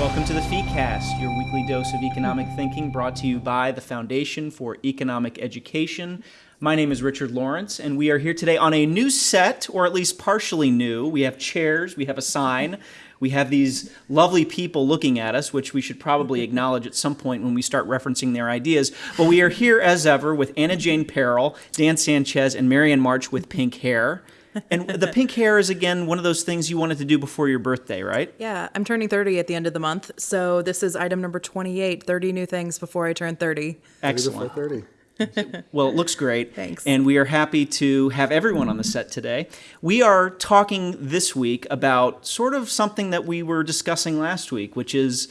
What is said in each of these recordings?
Welcome to the FeeCast, your weekly dose of economic thinking brought to you by the Foundation for Economic Education. My name is Richard Lorenc, and we are here today on a new set, or at least partially new. We have chairs, we have a sign, we have these lovely people looking at us, which we should probably acknowledge at some point when we start referencing their ideas. But we are here as ever with Anna Jane Peril, Dan Sanchez, and Marianne March with pink hair. And the pink hair is again one of those things you wanted to do before your birthday, right? Yeah, I'm turning 30 at the end of the month. So this is item number 28 30 new things before I turn 30. Excellent. 30. Well, it looks great. Thanks. And we are happy to have everyone on the set today. We are talking this week about sort of something that we were discussing last week, which is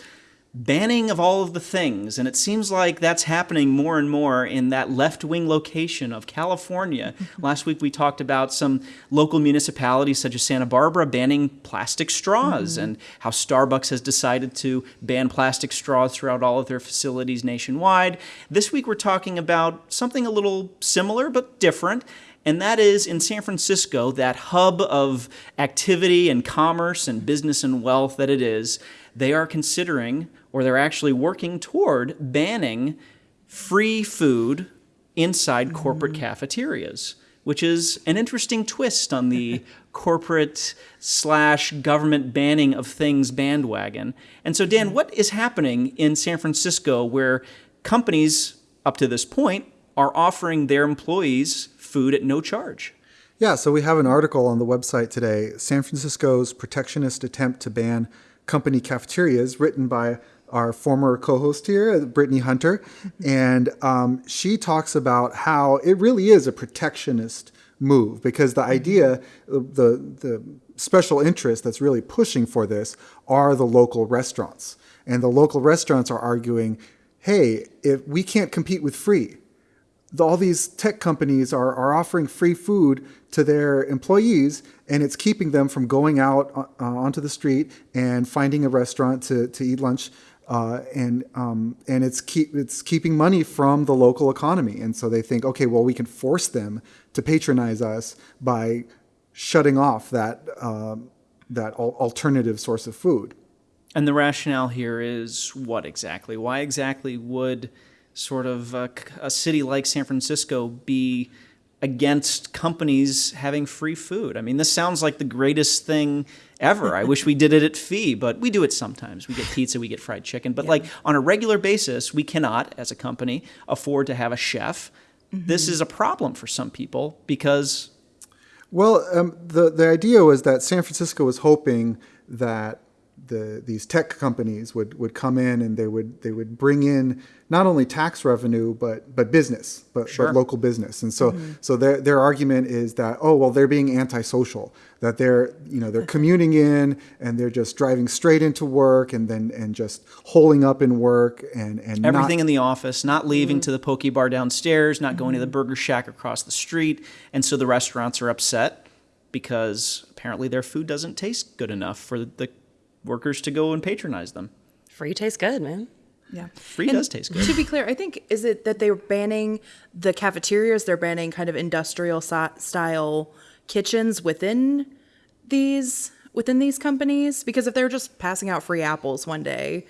banning of all of the things. And it seems like that's happening more and more in that left wing location of California. Mm-hmm. last week we talked about some local municipalities such as Santa Barbara banning plastic straws mm-hmm. and how Starbucks has decided to ban plastic straws throughout all of their facilities nationwide. This week we're talking about something a little similar but different. And that is in San Francisco, that hub of activity and commerce and business and wealth that it is, they are considering or they're actually working toward banning free food inside corporate mm-hmm. cafeterias, which is an interesting twist on the corporate slash government banning of things bandwagon. And so, Dan, mm-hmm. what is happening in San Francisco where companies, up to this point, are offering their employees food at no charge? Yeah, so we have an article on the website today San Francisco's protectionist attempt to ban company cafeterias, written by our former co host here, Brittany Hunter. Mm-hmm. And um, she talks about how it really is a protectionist move because the idea, mm-hmm. uh, the, the special interest that's really pushing for this are the local restaurants. And the local restaurants are arguing hey, if we can't compete with free, the- all these tech companies are, are offering free food to their employees and it's keeping them from going out uh, onto the street and finding a restaurant to, to eat lunch uh, and um, and it's keep it's keeping money from the local economy and so they think okay well we can force them to patronize us by shutting off that um, that al- alternative source of food And the rationale here is what exactly? Why exactly would sort of a, a city like San Francisco be against companies having free food? I mean, this sounds like the greatest thing ever. I wish we did it at Fee, but we do it sometimes. We get pizza, we get fried chicken. But like on a regular basis, we cannot, as a company, afford to have a chef. This is a problem for some people because Well, um, the the idea was that San Francisco was hoping that the these tech companies would, would come in and they would they would bring in not only tax revenue but but business but, Sure. but local business. And so mm-hmm. so their their argument is that oh well they're being antisocial that they're you know they're commuting in and they're just driving straight into work and then and just holing up in work and and not- everything in the office, not leaving mm-hmm. to the poke bar downstairs, not going to the mm-hmm. burger shack across the street. And so the restaurants are upset because apparently their food doesn't taste good enough for the workers to go and patronize them. Free tastes good, man. Yeah. Free does taste good. To be clear, I think is it that they're banning the cafeterias, they're banning kind of industrial si- style kitchens within these within these companies because if they're just passing out free apples one day,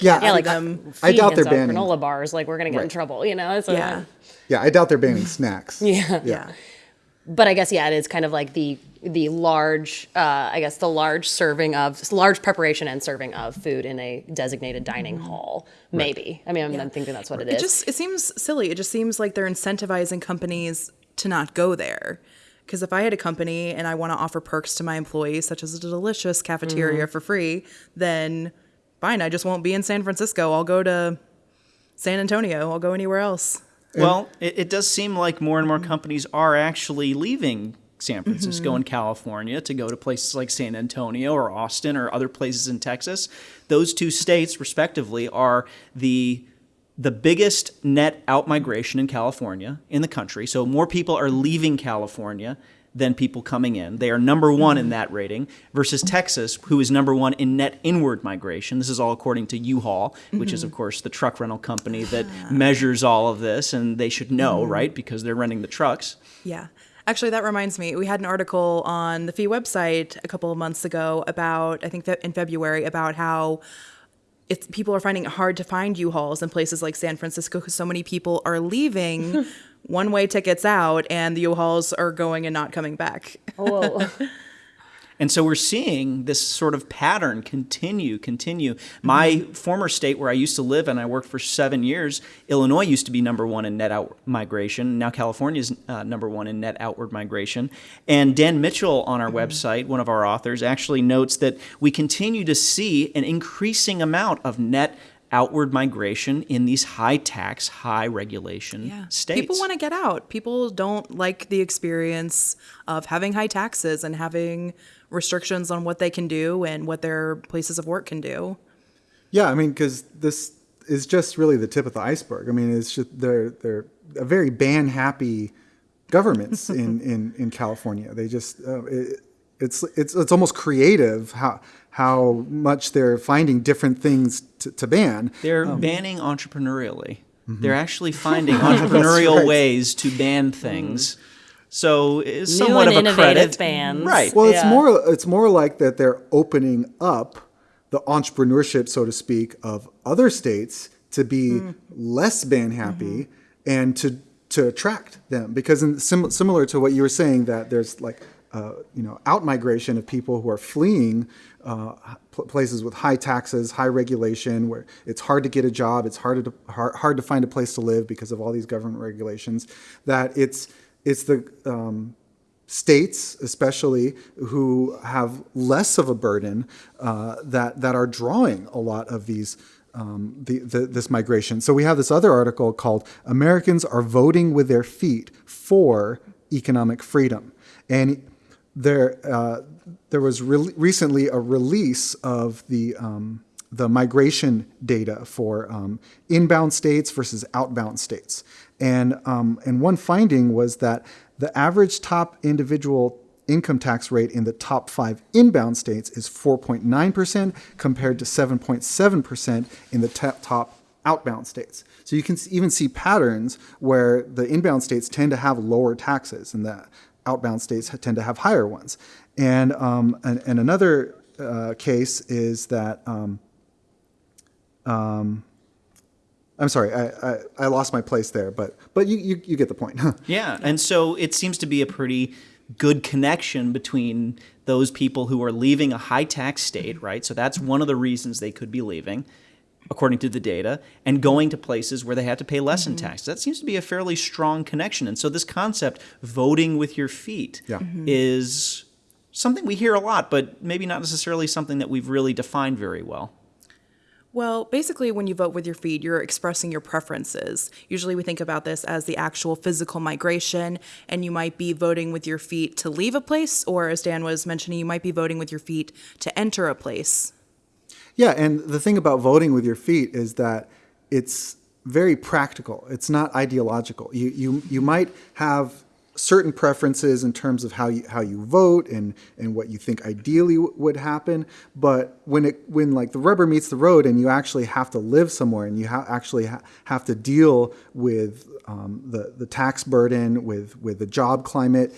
Yeah, I- Yeah, like them. I doubt they're banning- granola bars. Like we're gonna get in trouble, you know? So, yeah. yeah I doubt they're banning snacks yeah, Yeah. But I guess yeah, it is kind of like the the large, uh, I guess the large serving of large preparation and serving of food in a designated dining hall. Maybe. I mean, I'm, I'm thinking that's what it is. It just it seems silly. It just seems like they're incentivizing companies to not go there. Because if I had a company and I want to offer perks to my employees, such as a delicious cafeteria for free, then fine, I just won't be in San Francisco. I'll go to San Antonio. I'll go anywhere else. Well, it, it does seem like more and more companies are actually leaving San Francisco mm-hmm. and California to go to places like San Antonio or Austin or other places in Texas. Those two states, respectively, are the the biggest net out migration in California in the country. So more people are leaving California than people coming in. They are number one in that rating versus Texas, who is number one in net inward migration. This is all according to U-Haul, which is of mm-hmm. course the truck rental company ah. that measures all of this, and they should know, mm-hmm. right? Because they're renting the trucks. Yeah. Actually, that reminds me. We had an article on the Fee website a couple of months ago about, I think that in February, about how it's people are finding it hard to find U-Hauls in places like San Francisco because so many people are leaving one-way tickets out, and the U-Hauls are going and not coming back. Whoa. And so we're seeing this sort of pattern continue, continue. My former state where I used to live and I worked for seven years, Illinois used to be number one in net out migration. Now California is uh, number one in net outward migration. And Dan Mitchell on our website, one of our authors, actually notes that we continue to see an increasing amount of net outward migration in these high tax, high regulation states. People want to get out. People don't like the experience of having high taxes and having restrictions on what they can do and what their places of work can do. Yeah, I mean, because this is just really the tip of the iceberg. I mean, it's just they're they're a very ban happy governments in, in, in California. They just uh, it, it's it's it's almost creative how how much they're finding different things to, to ban. They're um, banning entrepreneurially. Mm-hmm. They're actually finding entrepreneurial right. ways to ban things. So uh, it's somewhat and of a innovative credit. bans. Right. Well, it's more it's more like that they're opening up the entrepreneurship, so to speak, of other states to be hmm. less ban happy mm-hmm. and to to attract them because in sim- similar to what you were saying that there's like uh, you know out migration of people who are fleeing uh, pl- places with high taxes, high regulation, where it's hard to get a job, it's hard to hard, hard to find a place to live because of all these government regulations. That it's it's the um, states, especially who have less of a burden, uh, that that are drawing a lot of these. Um, the, the, this migration. So we have this other article called "Americans Are Voting with Their Feet for Economic Freedom," and there uh, there was re- recently a release of the um, the migration data for um, inbound states versus outbound states, and um, and one finding was that the average top individual income tax rate in the top five inbound states is 4.9% compared to 7.7% in the top outbound states. So you can even see patterns where the inbound states tend to have lower taxes and the outbound states tend to have higher ones. And, um, and, and another uh, case is that, um, um, I'm sorry, I, I, I lost my place there, but, but you, you, you get the point. Yeah, and so it seems to be a pretty good connection between those people who are leaving a high tax state, right? So that's one of the reasons they could be leaving, according to the data, and going to places where they have to pay less in taxes. That seems to be a fairly strong connection. And so this concept, voting with your feet, Yeah. Mhm. is something we hear a lot, but maybe not necessarily something that we've really defined very well. Well, basically, when you vote with your feet, you're expressing your preferences. Usually, we think about this as the actual physical migration, and you might be voting with your feet to leave a place, or as Dan was mentioning, you might be voting with your feet to enter a place. Yeah, and the thing about voting with your feet is that it's very practical. It's not ideological. You you you might have certain preferences in terms of how you how you vote and and what you think ideally would happen, but when it when like the rubber meets the road and you actually have to live somewhere and you ha- actually ha- have to deal with um, the the tax burden with with the job climate,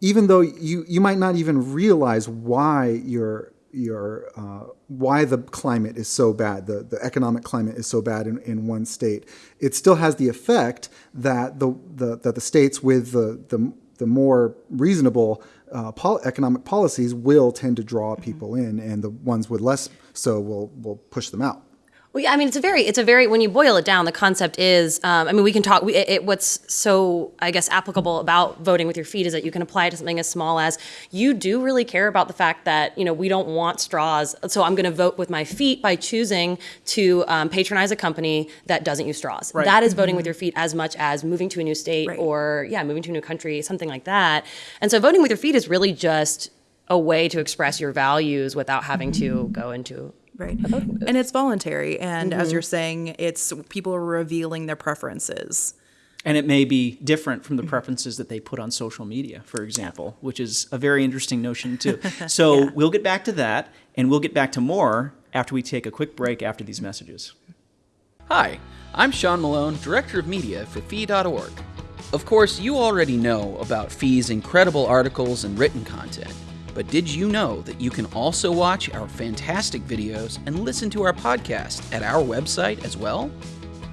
even though you you might not even realize why your your uh, why the climate is so bad, the, the economic climate is so bad in, in one state, it still has the effect that the, the that the states with the the, the more reasonable uh, pol- economic policies will tend to draw people in, and the ones with less so will will push them out. Well, yeah, I mean, it's a very, it's a very, when you boil it down, the concept is, um, I mean, we can talk, we, it, what's so, I guess, applicable about voting with your feet is that you can apply it to something as small as you do really care about the fact that, you know, we don't want straws. So I'm going to vote with my feet by choosing to um, patronize a company that doesn't use straws. Right. That is voting with your feet as much as moving to a new state Right. or, yeah, moving to a new country, something like that. And so voting with your feet is really just a way to express your values without having to go into Right. And it's voluntary. And as mm-hmm. you're saying, it's people are revealing their preferences. And it may be different from the preferences that they put on social media, for example, which is a very interesting notion, too. So we'll get back to that, and we'll get back to more after we take a quick break after these messages. Hi, I'm Sean Malone, Director of Media for Fee.org. Of course, you already know about Fee's incredible articles and written content, but did you know that you can also watch our fantastic videos and listen to our podcast at our website as well?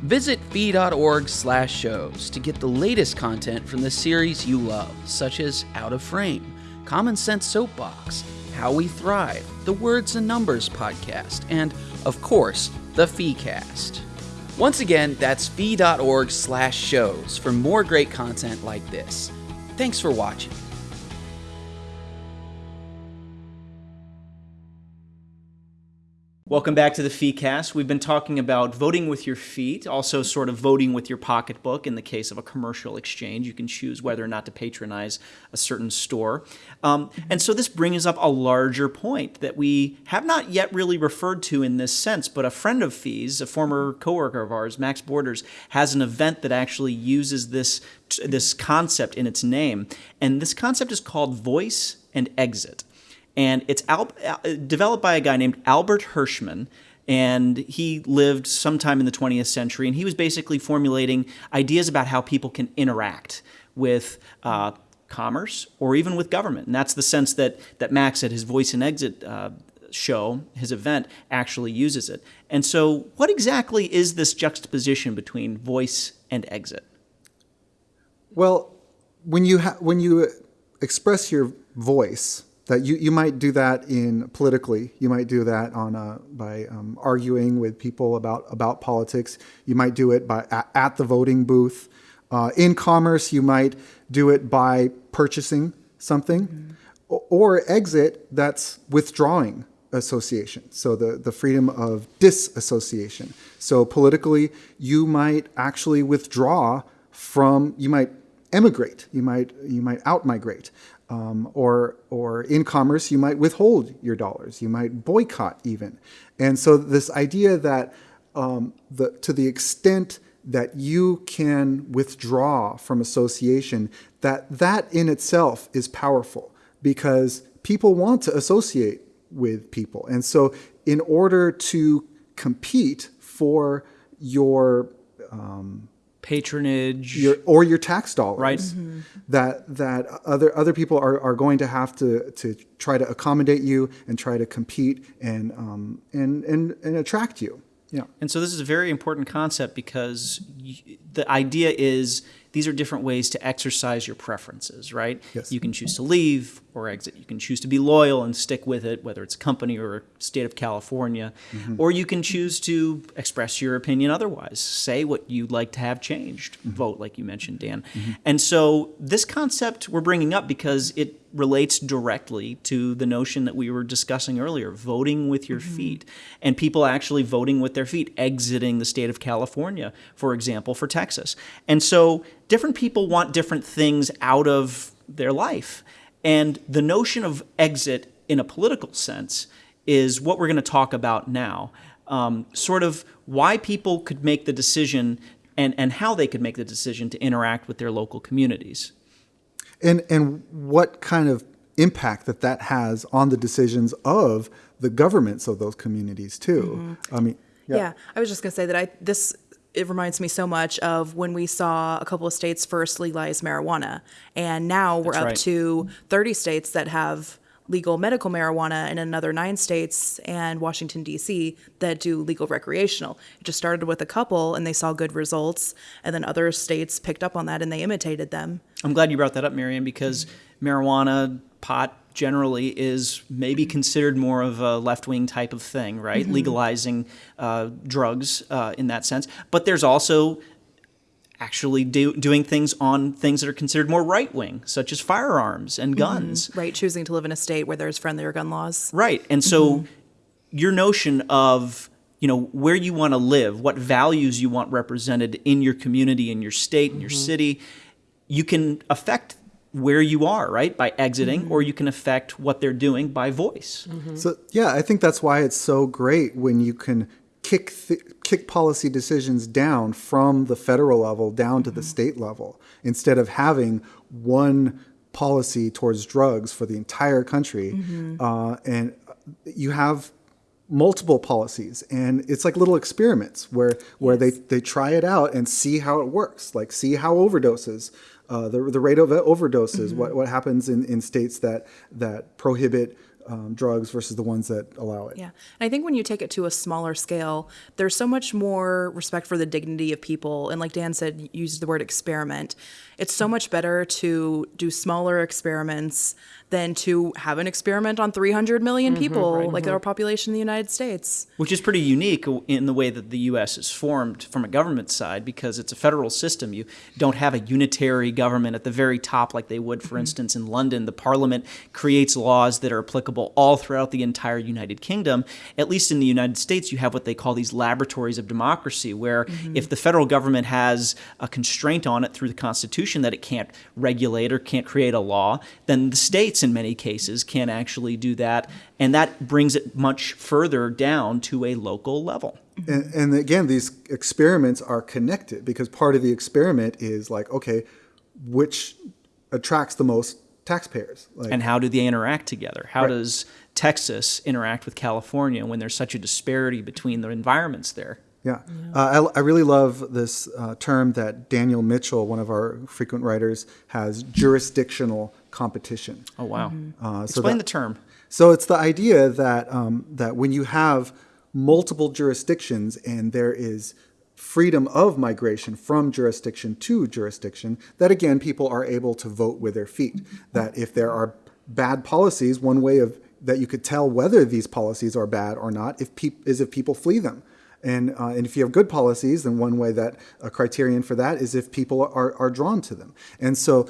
Visit fee.org/shows to get the latest content from the series you love, such as Out of Frame, Common Sense Soapbox, How We Thrive, the Words and Numbers podcast, and of course, the FeeCast. Once again, that's fee.org slash shows for more great content like this. Thanks for watching. Welcome back to the FeeCast. We've been talking about voting with your feet, also sort of voting with your pocketbook in the case of a commercial exchange. You can choose whether or not to patronize a certain store. Um, and so this brings up a larger point that we have not yet really referred to in this sense, but a friend of Fee's, a former coworker of ours, Max Borders, has an event that actually uses this, this concept in its name. And this concept is called voice and exit and it's al- developed by a guy named Albert Hirschman. And he lived sometime in the 20th century, and he was basically formulating ideas about how people can interact with uh, commerce or even with government. And that's the sense that, that Max at his Voice and Exit uh, show, his event, actually uses it. And so, what exactly is this juxtaposition between voice and exit? Well, when you ha- when you express your voice, that you, you might do that in politically. You might do that on a, by um, arguing with people about about politics. You might do it by at, at the voting booth. Uh, in commerce, you might do it by purchasing something, mm-hmm. or, or exit. That's withdrawing association. So the the freedom of disassociation. So politically, you might actually withdraw from. You might emigrate. You might you might outmigrate. Um, or or in commerce, you might withhold your dollars. You might boycott even. And so this idea that um, the, to the extent that you can withdraw from association, that that in itself is powerful because people want to associate with people. And so in order to compete for your um, patronage. Your, or your tax dollars. Right. Mm-hmm. that that other other people are, are going to have to to try to accommodate you and try to compete and um, and and and attract you. Yeah. And so this is a very important concept because the idea is these are different ways to exercise your preferences, right? Yes. You can choose to leave or exit. You can choose to be loyal and stick with it, whether it's a company or a state of California. Mm-hmm. Or you can choose to express your opinion otherwise, say what you'd like to have changed, mm-hmm. vote, like you mentioned, Dan. Mm-hmm. And so this concept we're bringing up because it relates directly to the notion that we were discussing earlier voting with your mm-hmm. feet and people actually voting with their feet exiting the state of California for example for Texas and so different people want different things out of their life and the notion of exit in a political sense is what we're going to talk about now um, sort of why people could make the decision and, and how they could make the decision to interact with their local communities and and what kind of impact that that has on the decisions of the governments of those communities too. Mm-hmm. I mean, yeah. yeah. I was just gonna say that I this it reminds me so much of when we saw a couple of states first legalize marijuana, and now we're That's up right. to 30 states that have legal medical marijuana and another nine states and Washington, D.C., that do legal recreational. It just started with a couple and they saw good results, and then other states picked up on that and they imitated them. I'm glad you brought that up, Marion, because marijuana, pot, generally is maybe considered more of a left wing type of thing, right? Mm-hmm. Legalizing uh, drugs uh, in that sense. But there's also actually do, doing things on things that are considered more right wing, such as firearms and mm-hmm. guns. Mm-hmm. Right, choosing to live in a state where there's friendlier gun laws. Right, and so mm-hmm. your notion of you know where you want to live, what values you want represented in your community, in your state, in your mm-hmm. city, you can affect where you are, right? By exiting, mm-hmm. or you can affect what they're doing by voice. Mm-hmm. So, yeah, I think that's why it's so great when you can kick th- kick policy decisions down from the federal level down to the mm-hmm. state level instead of having one policy towards drugs for the entire country mm-hmm. uh, and you have multiple policies and it's like little experiments where where they they try it out and see how it works like see how overdoses uh, the, the rate of overdoses what, what happens in, in states that that prohibit um, drugs versus the ones that allow it Yeah. And I think when you take it to a smaller scale, there's so much more respect for the dignity of people. And like Dan said, use the word experiment. It's so much better to do smaller experiments than to have an experiment on 300 million mm-hmm, people, like mm-hmm. our population in the United States. which is pretty unique in the way that the U.S. is formed from a government side because it's a federal system. You don't have a unitary government at the very top like they would, for mm-hmm. instance, in London. The Parliament creates laws that are applicable all throughout the entire United Kingdom. At least in the United States, you have what they call these laboratories of democracy, where if the federal government has a constraint on it through the Constitution that it can't regulate or can't create a law, then the states, in many cases, can actually do that. And that brings it much further down to a local level. and, and again these experiments are connected because part of the experiment is like okay which attracts the most taxpayers like And how do they interact together? How does Texas interact with California when there's such a disparity between the environments there? Yeah, Uh, I, I really love this uh, term that Daniel Mitchell, one of our frequent writers, has jurisdictional competition. Oh, wow. Uh, so Explain that- the term. So it's the idea that um, that when you have multiple jurisdictions and there is freedom of migration from jurisdiction to jurisdiction, that again people are able to vote with their feet. That if there are bad policies, one way of that you could tell whether these policies are bad or not if peop- is if people flee them. And, uh, and if you have good policies, then one way that a criterion for that is if people are, are drawn to them. And so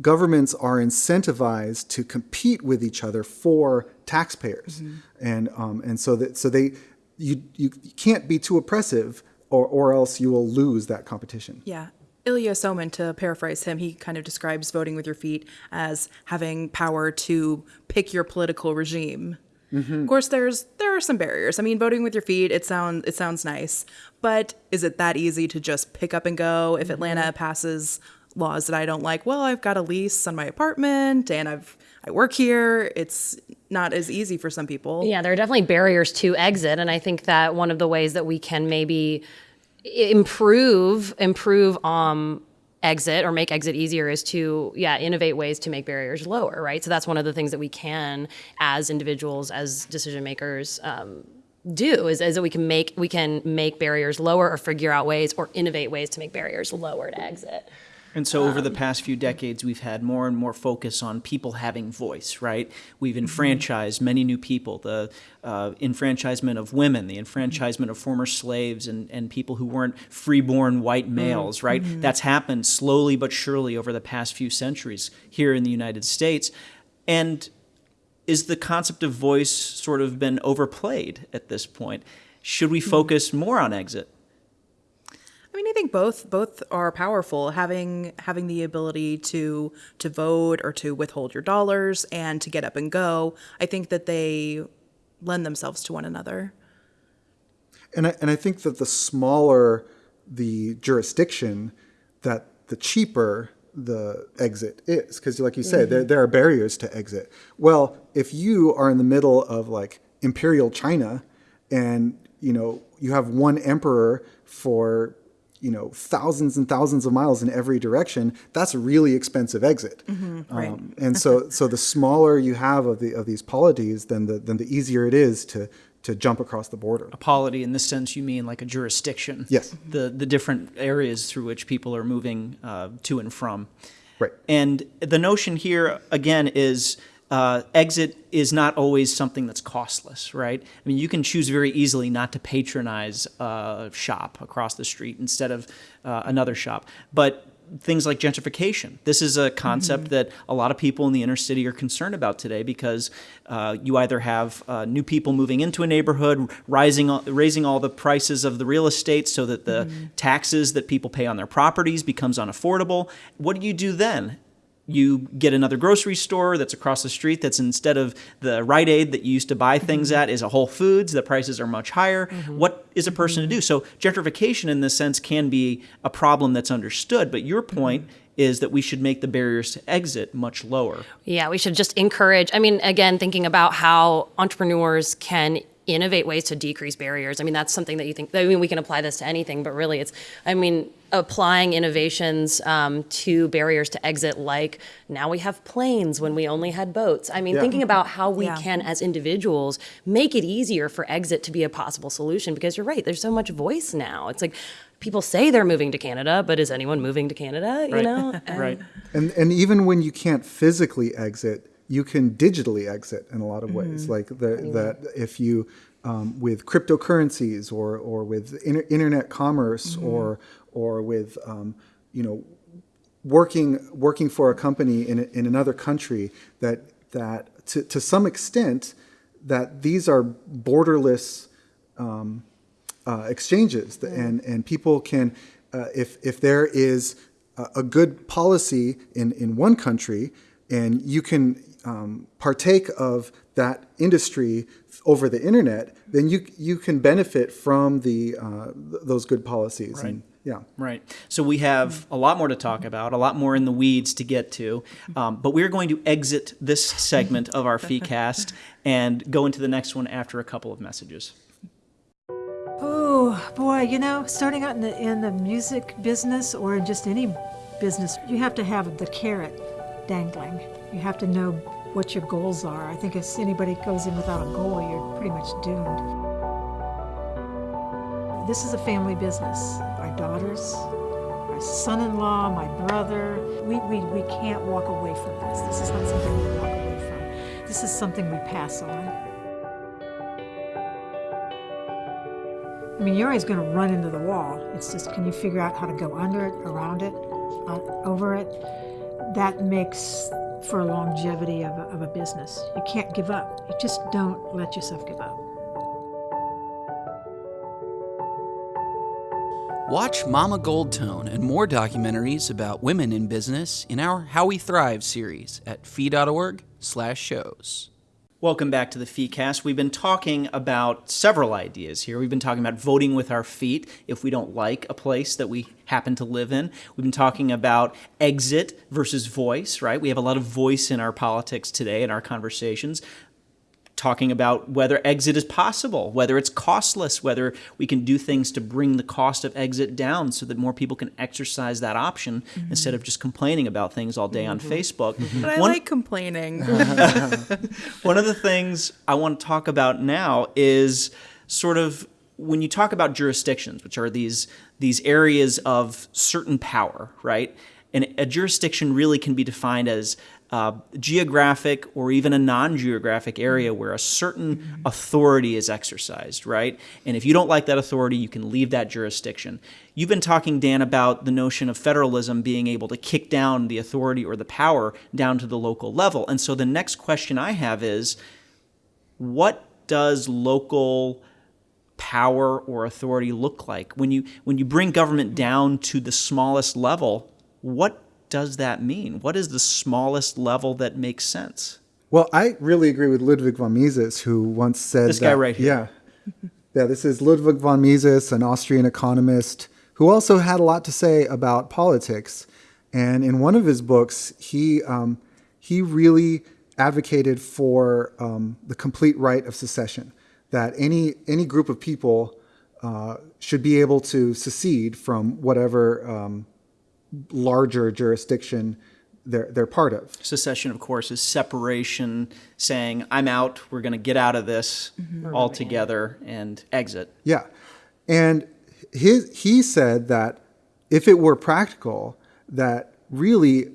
governments are incentivized to compete with each other for taxpayers, and um, and so that so they you you can't be too oppressive, or or else you will lose that competition. Yeah. Ilya Somin, to paraphrase him, he kind of describes voting with your feet as having power to pick your political regime. Of course, there's there are some barriers. I mean, voting with your feet it sounds it sounds nice, but is it that easy to just pick up and go? If Atlanta passes laws that I don't like, well, I've got a lease on my apartment and I've I work here. It's not as easy for some people. Yeah, there are definitely barriers to exit, and I think that one of the ways that we can maybe improve improve um exit or make exit easier is to yeah innovate ways to make barriers lower right? So that's one of the things that we can as individuals as decision makers um, do is, is that we can make we can make barriers lower or figure out ways or innovate ways to make barriers lower to exit And so, over the Um, past few decades, we've had more and more focus on people having voice, right? We've mm-hmm. enfranchised many new people, the uh, enfranchisement of women, the mm-hmm. enfranchisement of former slaves, and, and people who weren't freeborn white mm, males, right? Mm-hmm. That's happened slowly but surely over the past few centuries here in the United States. And is the concept of voice sort of been overplayed at this point? Should we mm. focus more on exit? I mean, I think both both are powerful. Having having the ability to to vote or to withhold your dollars and to get up and go, I think that they lend themselves to one another. And I, and I think that the smaller the jurisdiction, that the cheaper the exit is. Because, like you say, mm-hmm. there, there are barriers to exit. Well, if you are in the middle of like imperial China and, you know, you have one emperor for, you know, thousands and thousands of miles in every direction, that's a really expensive exit. right. Um, and so, so the smaller you have of the of these polities, then the then the easier it is to to jump across the border. A polity, in this sense, you mean like a jurisdiction. Yes. The the different areas through which people are moving uh, to and from. Right. And the notion here again is. Uh, exit is not always something that's costless, right? I mean, you can choose very easily not to patronize a shop across the street instead of uh, another shop. But things like gentrification. This is a concept that a lot of people in the inner city are concerned about today because uh, you either have uh, new people moving into a neighborhood, rising, raising all the prices of the real estate so that the taxes that people pay on their properties becomes unaffordable. What do you do then? You get another grocery store that's across the street that's instead of the Rite Aid that you used to buy things mm-hmm. at is a Whole Foods. The prices are much higher. Mm-hmm. What is a person to mm-hmm. do? So gentrification in this sense can be a problem that's understood, but your point is that we should make the barriers to exit much lower. Yeah, we should just encourage. I mean, again, thinking about how entrepreneurs can innovate ways to decrease barriers. I mean, that's something that you think. I mean, we can apply this to anything, but really, it's. I mean, applying innovations um, to barriers to exit, like now we have planes when we only had boats. I mean, Yeah. thinking about how we Yeah. can, as individuals, make it easier for exit to be a possible solution. Because you're right, there's so much voice now. It's like people say they're moving to Canada, but is anyone moving to Canada? You Right. know, And- right. And and even when you can't physically exit, you can digitally exit in a lot of ways. Like the that if you um, with cryptocurrencies or or with inter- internet commerce or or with um, you know working working for a company in, in another country that that to, to some extent that these are borderless um, uh, exchanges. Th- and and people can uh, if if there is a, a good policy in in one country and you can um, partake of that industry over the internet then you you can benefit from the uh, th- those good policies and yeah Right. So we have a lot more to talk about, a lot more in the weeds to get to. Um, but we're going to exit this segment of our FeeCast and go into the next one after a couple of messages. Oh boy, you know, starting out in the in the music business or in just any business, you have to have the carrot dangling. You have to know what your goals are. I think if anybody goes in without a goal, you're pretty much doomed. This is a family business. Our daughters, our son-in-law, my brother, we, we, we can't walk away from this. This is not something we walk away from. This is something we pass on. I mean, you're always going to run into the wall. It's just, can you figure out how to go under it, around it, uh, over it? That makes for a longevity of a, of a business. You can't give up. You just don't let yourself give up. Watch Mama Goldtone and more documentaries about women in business in our How We Thrive series at fee.org/shows. Welcome back to the FeeCast. We've been talking about several ideas here. We've been talking about voting with our feet if we don't like a place that we happen to live in. We've been talking about exit versus voice, right? We have a lot of voice in our politics today in our conversations. Talking about whether exit is possible, whether it's costless, whether we can do things to bring the cost of exit down so that more people can exercise that option mm-hmm. instead of just complaining about things all day on mm-hmm. Facebook. Mm-hmm. But I One- like complaining. one of the things I want to talk about now is sort of when you talk about jurisdictions, which are these these areas of certain power, right? And a jurisdiction really can be defined as uh, geographic or even a non-geographic area where a certain authority is exercised, right? And if you don't like that authority, you can leave that jurisdiction. You've been talking, Dan, about the notion of federalism being able to kick down the authority or the power down to the local level. And so the next question I have is what does local power or authority look like when you when you bring government down to the smallest level what does that mean what is the smallest level that makes sense Well, I really agree with Ludwig von Mises, who once said This guy right here. Yeah, yeah. This is Ludwig von Mises, an Austrian economist who also had a lot to say about politics. And in one of his books, he um, he really advocated for um, the complete right of secession. That any any group of people uh, should be able to secede from whatever um, larger jurisdiction they're they're part of. secession of course is separation saying i'm out we're going to get out of this mm-hmm. altogether and exit Yeah. And his, he said that if it were practical, that really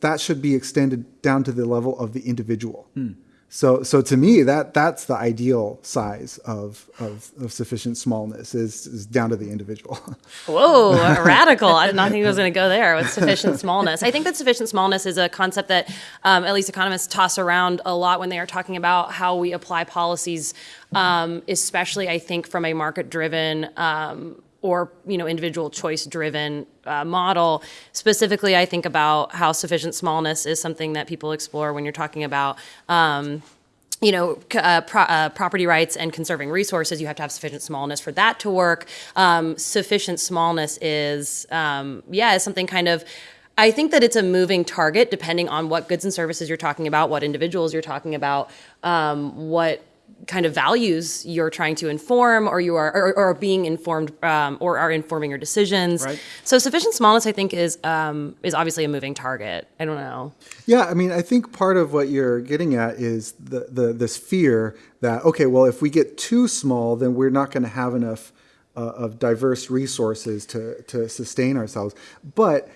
that should be extended down to the level of the individual. Hmm. So, so to me, that that's the ideal size of, of, of sufficient smallness is, is down to the individual. Whoa, radical. I did not think it was going to go there with sufficient smallness. I think that sufficient smallness is a concept that um, at least economists toss around a lot when they are talking about how we apply policies, um, especially, I think, from a market driven. Um, or you know individual choice driven uh, model specifically i think about how sufficient smallness is something that people explore when you're talking about um, you know, uh, pro- uh, property rights and conserving resources, you have to have sufficient smallness for that to work. Um, sufficient smallness is, um, yeah, is something kind of. I think that it's a moving target depending on what goods and services you're talking about, what individuals you're talking about, um, what kind of values you're trying to inform or you are or, or are being informed um, or are informing your decisions Right. so sufficient smallness i think is um, is obviously a moving target i don't know Yeah, I mean, I think part of what you're getting at is the, the this fear that okay, well, if we get too small, then we're not going to have enough uh, of diverse resources to to sustain ourselves. But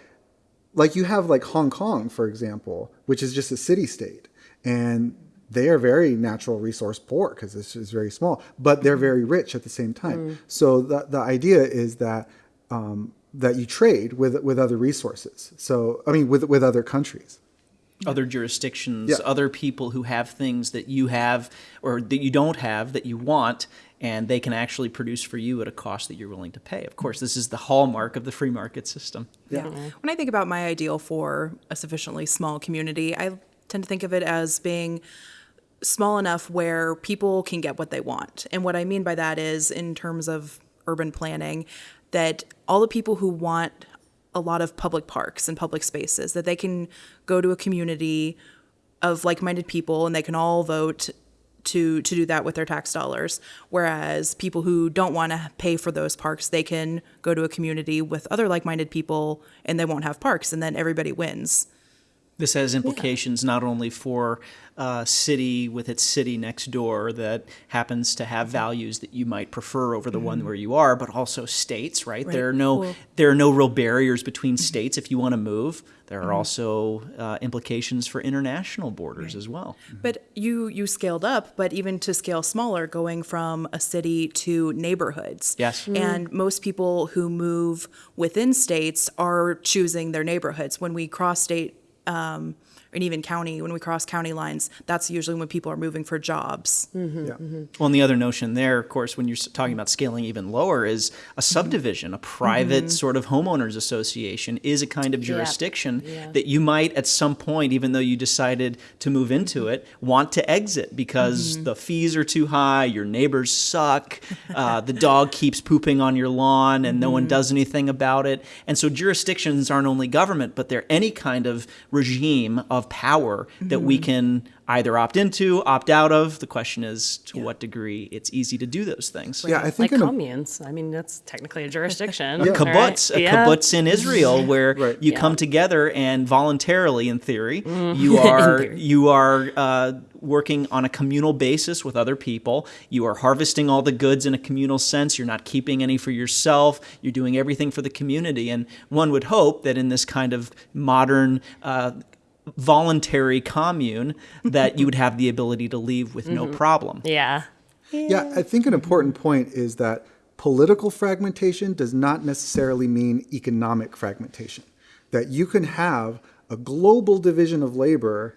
like you have like Hong Kong, for example, which is just a city state, and they are very natural resource poor because it's just very small, but they're very rich at the same time. So the the idea is that. Um, that you trade with with other resources. So I mean, with with other countries. other jurisdictions, Yeah. other people who have things that you have or that you don't have that you want, and they can actually produce for you at a cost that you're willing to pay. Of course, this is the hallmark of the free market system. Yeah. When I think about my ideal for a sufficiently small community, I tend to think of it as being small enough where people can get what they want. And what I mean by that is, in terms of urban planning, that all the people who want a lot of public parks and public spaces, that they can go to a community of like-minded people and they can all vote to to do that with their tax dollars whereas people who don't want to pay for those parks they can go to a community with other like-minded people and they won't have parks and then everybody wins This has implications not only for a city with its city next door that happens to have mm-hmm. values that you might prefer over the one mm-hmm. where you are, but also states, right? There are no Cool. there are no real barriers between mm-hmm. states if you want to move. There are also uh, implications for international borders as well. But you you scaled up, but even to scale smaller, going from a city to neighborhoods. Yes. Mhm. And most people who move within states are choosing their neighborhoods. When we cross state um, and even county, when we cross county lines, that's usually when people are moving for jobs. Mm-hmm, yeah. Mm-hmm. Well, and the other notion there, of course, when you're talking about scaling even lower, is a mm-hmm. subdivision, a private sort of homeowners association is a kind of jurisdiction Yeah. that you might, at some point, even though you decided to move into it, want to exit because the fees are too high, your neighbors suck, uh, the dog keeps pooping on your lawn, and no one does anything about it. And so jurisdictions aren't only government, but they're any kind of regime of power that we can either opt into, opt out of. The question is to what degree it's easy to do those things. Yeah, I think in a, communes i mean that's technically a jurisdiction A kibbutz, right? a Yeah. kibbutz in Israel, where Right. you come together and voluntarily, in theory, you are theory. you are uh, working on a communal basis with other people. You are harvesting all the goods in a communal sense. You're not keeping any for yourself. You're doing everything for the community. And one would hope that in this kind of modern. Uh, voluntary commune that you would have the ability to leave with no problem yeah yeah, I think an important point is that political fragmentation does not necessarily mean economic fragmentation. That you can have a global division of labor,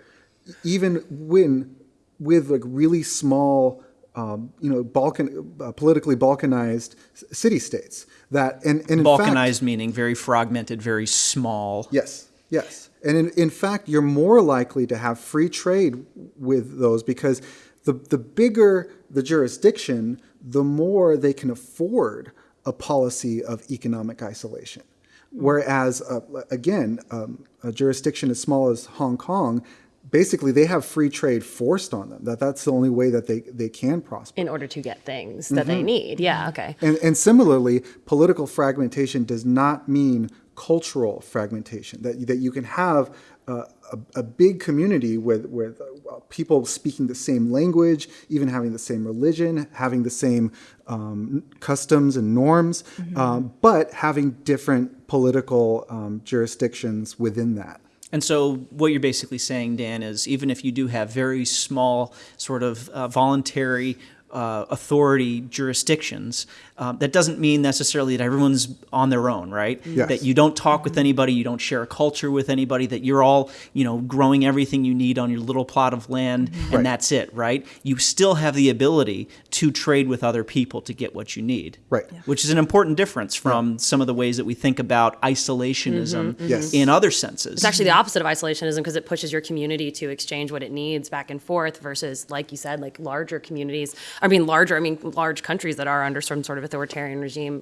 even when with like really small, um, you know, Balkan, uh, politically balkanized city states. That and, and in fact, balkanized meaning very fragmented very small Yes, yes. And in, in fact, you're more likely to have free trade with those because the, the bigger the jurisdiction, the more they can afford a policy of economic isolation. Whereas, uh, again, um, a jurisdiction as small as Hong Kong, basically they have free trade forced on them. That that's the only way that they, they can prosper. in order to get things that they need yeah okay And, and similarly, political fragmentation does not mean cultural fragmentation. That that you can have uh, a, a big community with with uh, people speaking the same language, even having the same religion, having the same um, customs and norms, um, but having different political um, jurisdictions within that. And so, what you're basically saying, Dan, is even if you do have very small, sort of uh, voluntary uh, authority jurisdictions, um, that doesn't mean necessarily that everyone's on their own, right? Yes. That you don't talk with anybody, you don't share a culture with anybody, that you're all, you know, growing everything you need on your little plot of land, and Right. that's it, right? You still have the ability to trade with other people to get what you need. Right. Yeah. Which is an important difference from some of the ways that we think about isolationism Yes. in other senses. It's actually the opposite of isolationism because it pushes your community to exchange what it needs back and forth versus, like you said, like larger communities. I mean, larger, I mean, large countries that are under some sort of authoritarian regime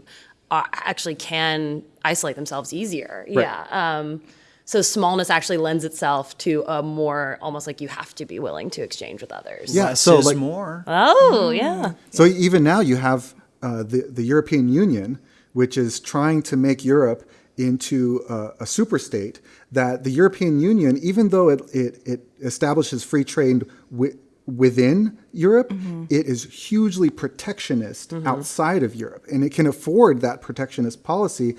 uh, actually can isolate themselves easier. Yeah. Um, So smallness actually lends itself to a more almost like you have to be willing to exchange with others. Yeah, Less so is like more. Oh, yeah. So even now you have uh, the the European Union, which is trying to make Europe into a, a super state. That the European Union, even though it it, it establishes free trade wi- within Europe, it is hugely protectionist outside of Europe, and it can afford that protectionist policy.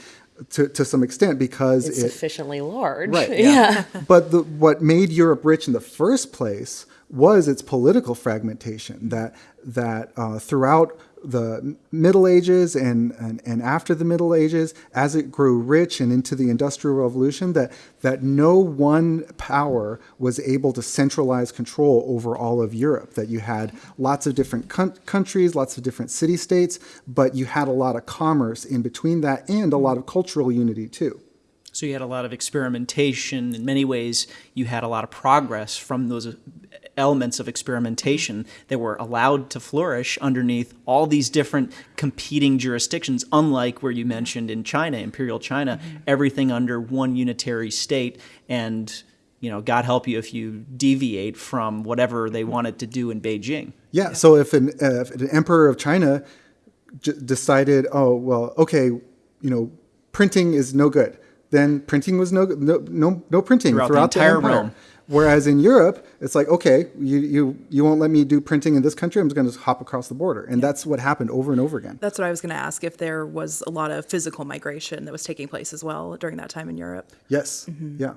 To, to some extent, because It's it, sufficiently large. Right. Yeah. but the, what made Europe rich in the first place was its political fragmentation. That that uh, throughout the Middle Ages and, and and after the Middle Ages, as it grew rich and into the Industrial Revolution, that that no one power was able to centralize control over all of Europe. That you had lots of different coun- countries, lots of different city states, but you had a lot of commerce in between that and a lot of cultural unity too. So you had a lot of experimentation. In many ways, you had a lot of progress from those elements of experimentation that were allowed to flourish underneath all these different competing jurisdictions, unlike where you mentioned in China, Imperial China, everything under one unitary state. And, you know, God help you if you deviate from whatever they wanted to do in Beijing. Yeah. So if an, uh, if an emperor of China j- decided, oh well, okay, you know, printing is no good, then printing was no no no, no printing Throughout throughout, the entire empire. realm. Whereas in Europe, it's like, okay, you, you you won't let me do printing in this country. I'm just going to hop across the border, and that's what happened over and over again. That's what I was going to ask if there was a lot of physical migration that was taking place as well during that time in Europe. Yes. Mm-hmm. Yeah.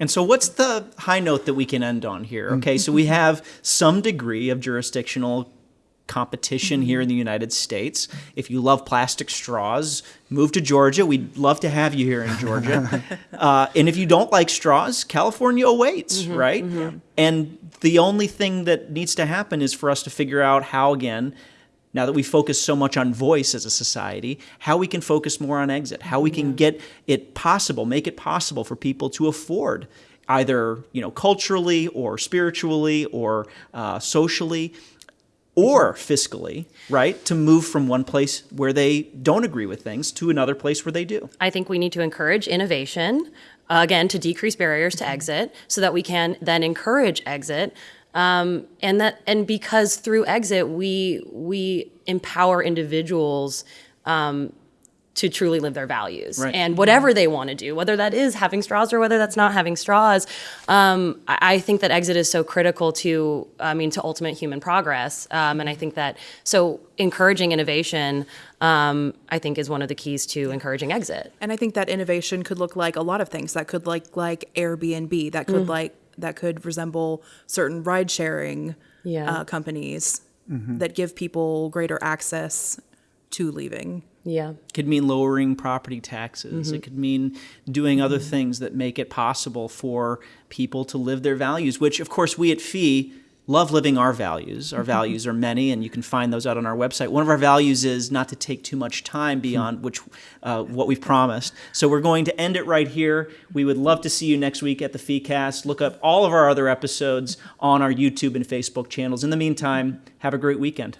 And so, what's the high note that we can end on here? Mm. Okay, so we have some degree of jurisdictional competition here in the United States. If you love plastic straws, move to Georgia. We'd love to have you here in Georgia. uh, and if you don't like straws, California awaits, right? And the only thing that needs to happen is for us to figure out how, again, now that we focus so much on voice as a society, how we can focus more on exit, how we can get it possible, make it possible for people to afford either you know culturally or spiritually or uh, socially or fiscally, right, to move from one place where they don't agree with things to another place where they do. I think we need to encourage innovation, uh, again, to decrease barriers to exit so that we can then encourage exit. Um, and that and because through exit we we empower individuals um, to truly live their values Right. and whatever they want to do, whether that is having straws or whether that's not having straws. Um, I, I think that exit is so critical to, I mean, to ultimate human progress. Um, and I think that so encouraging innovation, um, I think, is one of the keys to encouraging exit. And I think that innovation could look like a lot of things. That could like like Airbnb. That could like that could resemble certain ride sharing Yeah. uh, companies that give people greater access to leaving. Yeah. could mean lowering property taxes. It mm-hmm. could mean doing other mm-hmm. things that make it possible for people to live their values, which, of course, we at FEE love living our values. Our mm-hmm. values are many, and you can find those out on our website. One of our values is not to take too much time beyond which uh, what we've promised. So we're going to end it right here. We would love to see you next week at the FEEcast. Look up all of our other episodes on our YouTube and Facebook channels. In the meantime, have a great weekend.